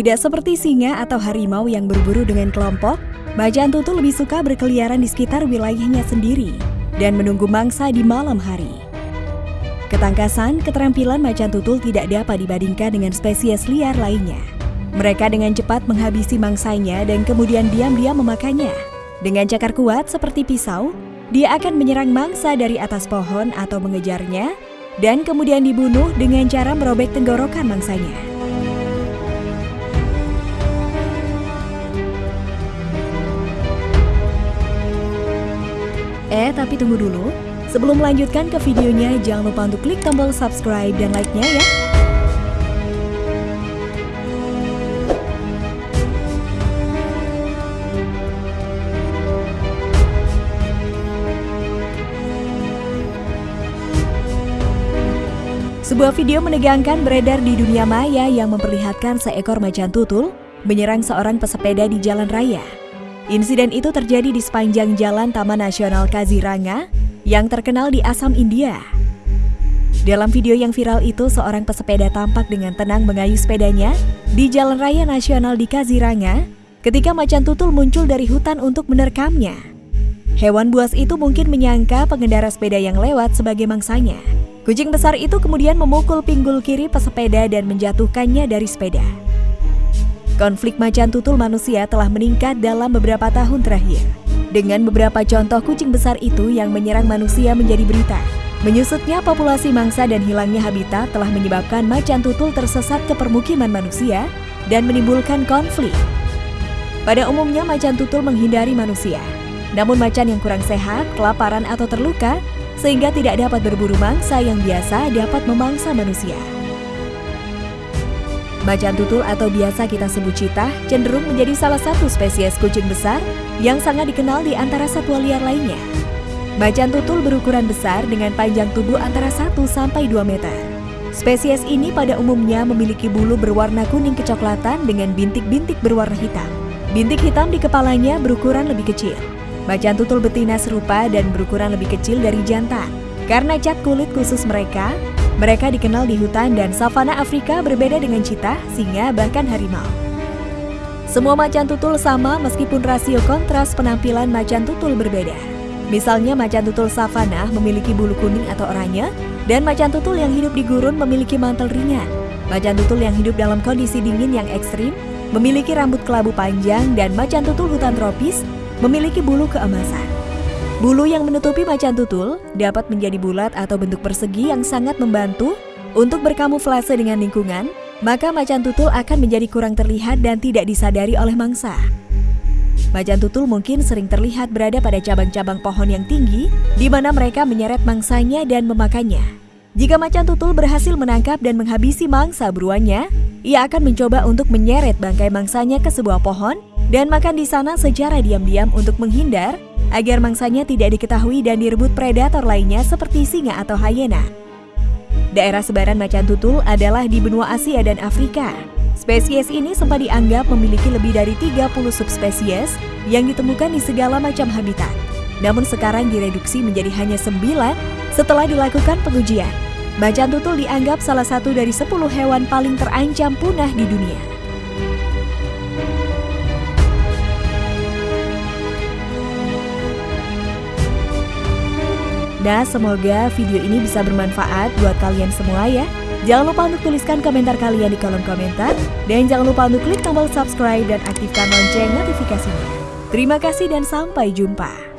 Tidak seperti singa atau harimau yang berburu dengan kelompok, macan tutul lebih suka berkeliaran di sekitar wilayahnya sendiri dan menunggu mangsa di malam hari. Ketangkasan, keterampilan macan tutul tidak dapat dibandingkan dengan spesies liar lainnya. Mereka dengan cepat menghabisi mangsanya dan kemudian diam-diam memakannya. Dengan cakar kuat seperti pisau, dia akan menyerang mangsa dari atas pohon atau mengejarnya dan kemudian dibunuh dengan cara merobek tenggorokan mangsanya. Eh, tapi tunggu dulu. Sebelum melanjutkan ke videonya, jangan lupa untuk klik tombol subscribe dan like-nya ya. Sebuah video menegangkan beredar di dunia maya yang memperlihatkan seekor macan tutul menyerang seorang pesepeda di jalan raya. Insiden itu terjadi di sepanjang jalan Taman Nasional Kaziranga yang terkenal di Assam, India. Dalam video yang viral itu, seorang pesepeda tampak dengan tenang mengayuh sepedanya di Jalan Raya Nasional di Kaziranga ketika macan tutul muncul dari hutan untuk menerkamnya. Hewan buas itu mungkin menyangka pengendara sepeda yang lewat sebagai mangsanya. Kucing besar itu kemudian memukul pinggul kiri pesepeda dan menjatuhkannya dari sepeda. Konflik macan tutul manusia telah meningkat dalam beberapa tahun terakhir. Dengan beberapa contoh kucing besar itu yang menyerang manusia menjadi berita. Menyusutnya populasi mangsa dan hilangnya habitat telah menyebabkan macan tutul tersesat ke permukiman manusia dan menimbulkan konflik. Pada umumnya macan tutul menghindari manusia. Namun macan yang kurang sehat, kelaparan atau terluka sehingga tidak dapat berburu mangsa yang biasa dapat memangsa manusia. Macan tutul atau biasa kita sebut citah cenderung menjadi salah satu spesies kucing besar yang sangat dikenal di antara satwa liar lainnya. Macan tutul berukuran besar dengan panjang tubuh antara 1 sampai 2 meter. Spesies ini pada umumnya memiliki bulu berwarna kuning kecoklatan dengan bintik-bintik berwarna hitam. Bintik hitam di kepalanya berukuran lebih kecil. Macan tutul betina serupa dan berukuran lebih kecil dari jantan. Karena cat kulit khusus mereka, mereka dikenal di hutan dan savana Afrika berbeda dengan citah, singa, bahkan harimau. Semua macan tutul sama meskipun rasio kontras penampilan macan tutul berbeda. Misalnya macan tutul savana memiliki bulu kuning atau oranye, dan macan tutul yang hidup di gurun memiliki mantel ringan. Macan tutul yang hidup dalam kondisi dingin yang ekstrim memiliki rambut kelabu panjang dan macan tutul hutan tropis memiliki bulu keemasan. Bulu yang menutupi macan tutul dapat menjadi bulat atau bentuk persegi yang sangat membantu untuk berkamuflase dengan lingkungan, maka macan tutul akan menjadi kurang terlihat dan tidak disadari oleh mangsa. Macan tutul mungkin sering terlihat berada pada cabang-cabang pohon yang tinggi, di mana mereka menyeret mangsanya dan memakannya. Jika macan tutul berhasil menangkap dan menghabisi mangsa buruannya, ia akan mencoba untuk menyeret bangkai mangsanya ke sebuah pohon dan makan di sana secara diam-diam untuk menghindar agar mangsanya tidak diketahui dan direbut predator lainnya seperti singa atau hyena. Daerah sebaran macan tutul adalah di benua Asia dan Afrika. Spesies ini sempat dianggap memiliki lebih dari 30 subspesies yang ditemukan di segala macam habitat. Namun sekarang direduksi menjadi hanya 9 setelah dilakukan pengujian. Macan tutul dianggap salah satu dari 10 hewan paling terancam punah di dunia. Nah, semoga video ini bisa bermanfaat buat kalian semua ya. Jangan lupa untuk tuliskan komentar kalian di kolom komentar. Dan jangan lupa untuk klik tombol subscribe dan aktifkan lonceng notifikasinya. Terima kasih dan sampai jumpa.